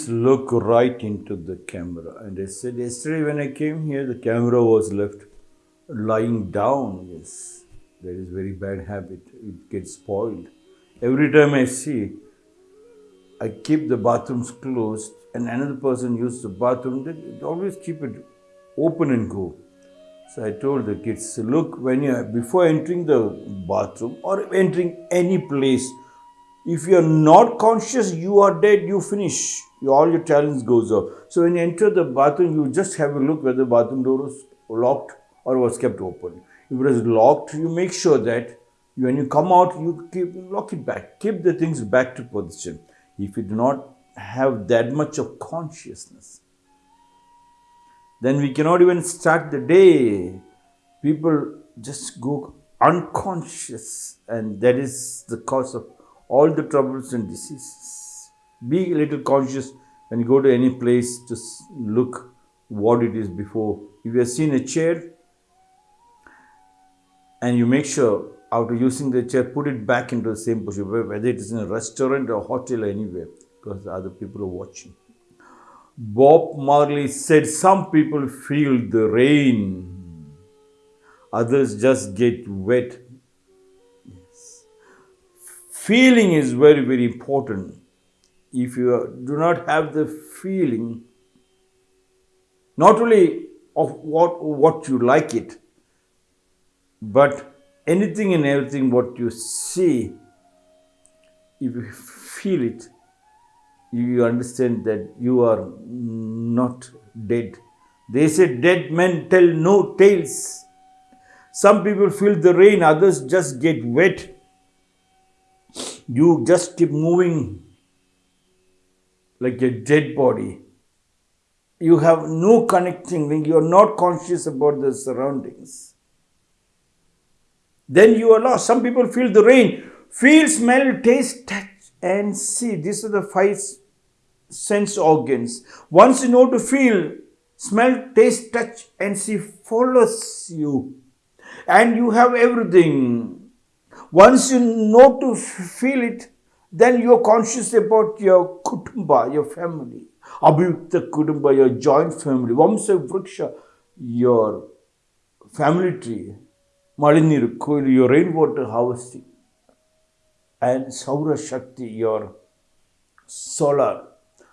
please look right into the camera. And I said, yesterday when I came here, the camera was left lying down. Yes, that is very bad habit. It gets spoiled. Every time I see, I keep the bathrooms closed and another person uses the bathroom, they always keep it open and go. So I told the kids, look, when you before entering the bathroom or entering any place, if you are not conscious, you are dead, you finish. All your talents goes off. So when you enter the bathroom, you just have a look whether the bathroom door was locked or was kept open. If it is locked, you make sure that when you come out, you keep lock it back. Keep the things back to position. If you do not have that much of consciousness, then we cannot even start the day. People just go unconscious, and that is the cause of all the troubles and diseases. Be a little conscious when you go to any place, just look what it is before. If you have seen a chair and you make sure after using the chair, put it back into the same position, whether it is in a restaurant or hotel or anywhere, because other people are watching. Bob Marley said some people feel the rain, others just get wet. Yes. Feeling is very, very important. If you do not have the feeling, not only of what, what you like it, but anything and everything what you see, if you feel it, you understand that you are not dead. They say dead men tell no tales. Some people feel the rain, others just get wet. You just keep moving like a dead body. You have no connecting link, you are not conscious about the surroundings. Then you are lost. Some people feel the rain, feel, smell, taste, touch, and see. These are the five sense organs. Once you know to feel, smell, taste, touch, and see follows you. And you have everything. Once you know to feel it, then you are conscious about your kutumba, your family. Abhyukta kutumba, your joint family. Vamsa vriksha, your family tree. Maliniru Koil, your rainwater harvesting. And Saura Shakti, your solar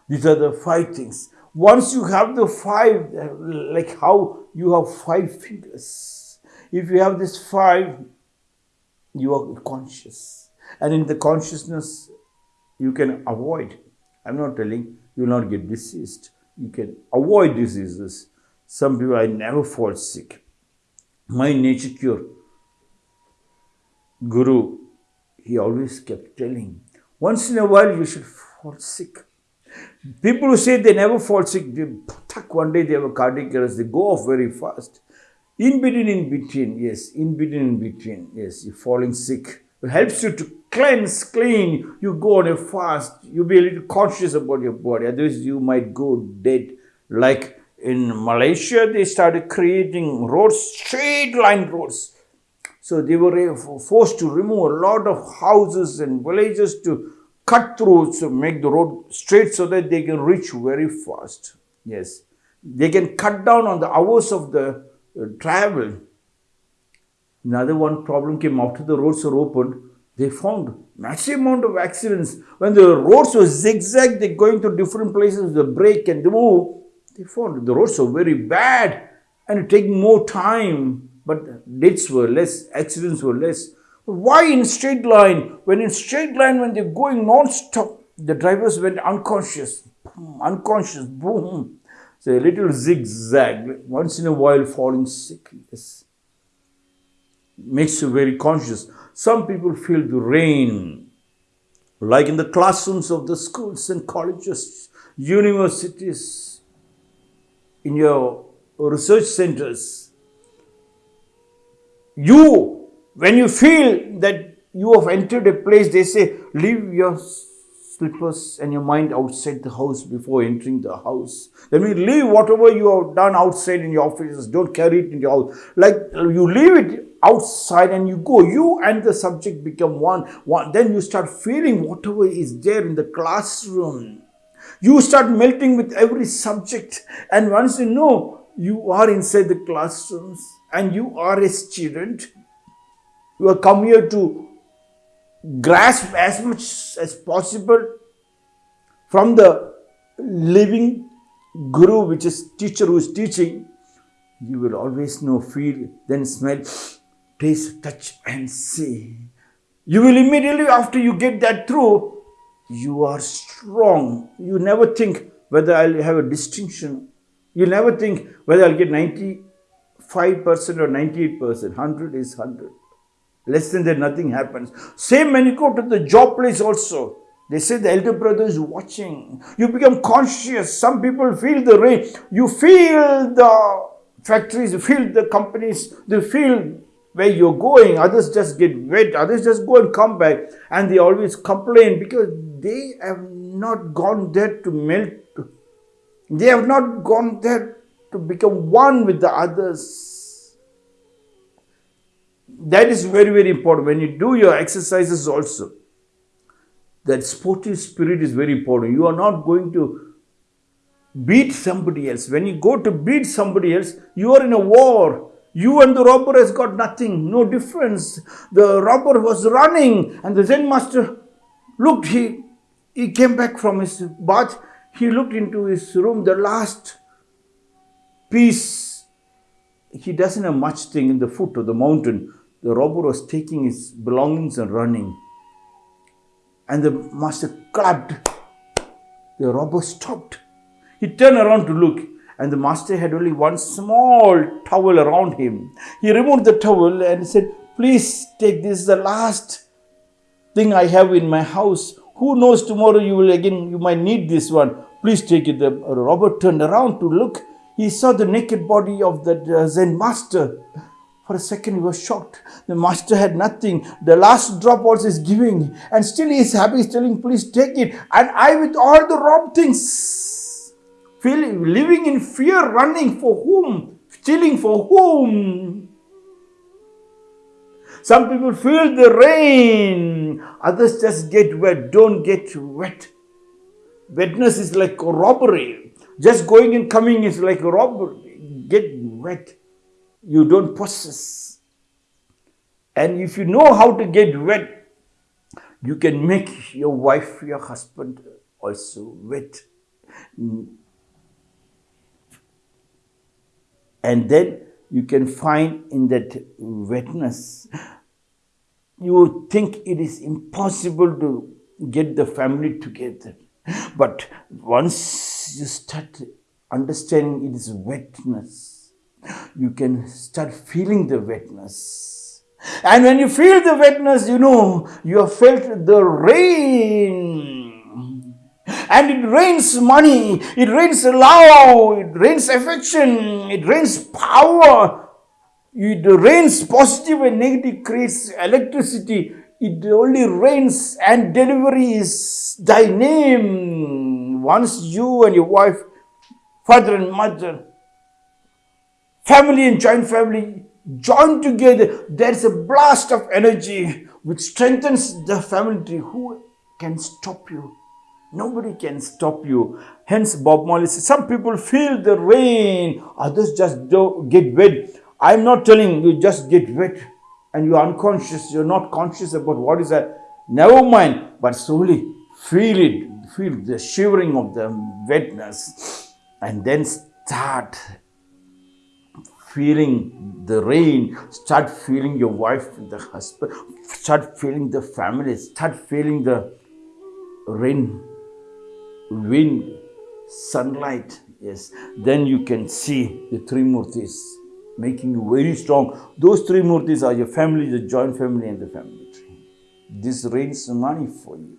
these are the five things. Once you have the five, like how you have five fingers, if you have this five, you are conscious. And in the consciousness, you can avoid. I'm not telling you will not get diseased. You can avoid diseases. Some people, I never fall sick. My nature cure, Guru, he always kept telling, once in a while you should fall sick. People who say they never fall sick, they, one day they have a cardiac arrest, they go off very fast. In between, in between, yes, in between, in between, yes, you're falling sick. It helps you to cleanse, clean. You go on a fast. You be a little conscious about your body. Otherwise, you might go dead. Like in Malaysia, they started creating roads, straight line roads. So they were forced to remove a lot of houses and villages to cut through to make the road straight so that they can reach very fast. Yes, they can cut down on the hours of the uh, travel. Another one problem came after the roads were opened. They found massive amount of accidents. When the roads were zigzag, they're going to different places, the brake and the move. They found the roads were very bad and it take more time, but deaths were less, accidents were less. Why in straight line? When in straight line, when they're going non-stop, the drivers went unconscious, unconscious, boom. So a little zigzag, once in a while falling sick. Yes. Makes you very conscious. Some people feel the rain, like in the classrooms of the schools and colleges, universities, in your research centers. You when you feel that you have entered a place, they say, leave your slippers and your mind outside the house before entering the house. Then we leave whatever you have done outside in your offices. Don't carry it in your house. Like you leave it outside and you go. You and the subject become one. one. Then you start feeling whatever is there in the classroom. You start melting with every subject. And once you know you are inside the classrooms and you are a student, you have come here to grasp as much as possible from the living guru, which is teacher who is teaching, you will always know, feel, then smell, taste, touch, and see. You will immediately, after you get that through, you are strong. You never think whether I'll have a distinction. You never think whether I'll get 95% or 98%. 100 is 100. Less than that, nothing happens. Same when you go to the job place also. They say the elder brother is watching. You become conscious. Some people feel the rain. You feel the factories, you feel the companies, they feel where you're going. Others just get wet. Others just go and come back. And they always complain because they have not gone there to melt. They have not gone there to become one with the others that is very, very important. When you do your exercises also, that sportive spirit is very important. You are not going to beat somebody else. When you go to beat somebody else, you are in a war. You and the robber has got nothing, no difference. The robber was running and the Zen master looked, he, he came back from his bath, he looked into his room, the last piece, he doesn't have much thing in the foot of the mountain the robber was taking his belongings and running. And the master clapped. The robber stopped. He turned around to look, and the master had only one small towel around him. He removed the towel and said, Please take this, the last thing I have in my house. Who knows tomorrow you will again, you might need this one. Please take it. The robber turned around to look. He saw the naked body of the Zen master. For a second, he was shocked. The master had nothing. The last drop also is giving. And still he is happy. He's telling, please take it. And I with all the wrong things. Living in fear, running for whom? Stealing for whom? Some people feel the rain. Others just get wet. Don't get wet. Wetness is like robbery. Just going and coming is like robbery. Get wet you don't possess. And if you know how to get wet, you can make your wife, your husband also wet. And then you can find in that wetness, you think it is impossible to get the family together. But once you start understanding it is wetness, you can start feeling the wetness. And when you feel the wetness, you know, you have felt the rain. And it rains money, it rains love, it rains affection, it rains power, it rains positive and negative, creates electricity. It only rains and delivery is thy name. Once you and your wife, father and mother, family and joint family join together, there's a blast of energy which strengthens the family tree. Who can stop you? Nobody can stop you. Hence, Bob Marley says, some people feel the rain, others just don't get wet. I'm not telling you just get wet and you're unconscious, you're not conscious about what is that. Never mind, but slowly feel it, feel the shivering of the wetness and then start feeling the rain, start feeling your wife, the husband, start feeling the family, start feeling the rain, wind, sunlight. Yes, then you can see the three murtis making you very strong. Those three murtis are your family, the joint family, and the family tree. This rains money for you.